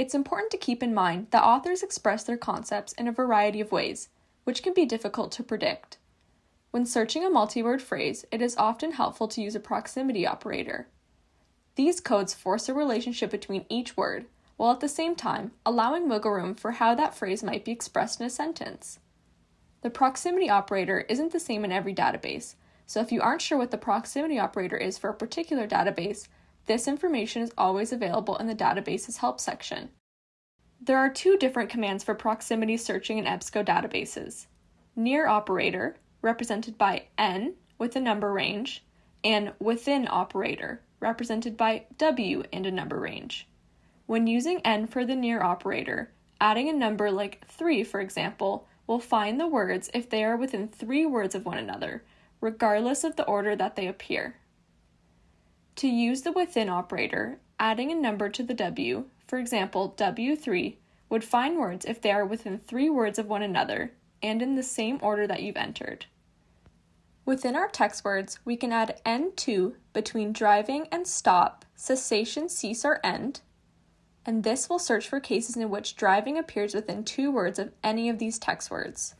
It's important to keep in mind that authors express their concepts in a variety of ways, which can be difficult to predict. When searching a multi word phrase, it is often helpful to use a proximity operator. These codes force a relationship between each word, while at the same time allowing wiggle room for how that phrase might be expressed in a sentence. The proximity operator isn't the same in every database, so if you aren't sure what the proximity operator is for a particular database, this information is always available in the database's help section. There are two different commands for proximity searching in EBSCO databases. Near operator, represented by N with a number range, and within operator, represented by W and a number range. When using N for the near operator, adding a number like 3, for example, will find the words if they are within three words of one another, regardless of the order that they appear. To use the within operator, adding a number to the W, for example W3, would find words if they are within three words of one another and in the same order that you've entered. Within our text words, we can add N2 between driving and stop, cessation, cease, or end, and this will search for cases in which driving appears within two words of any of these text words.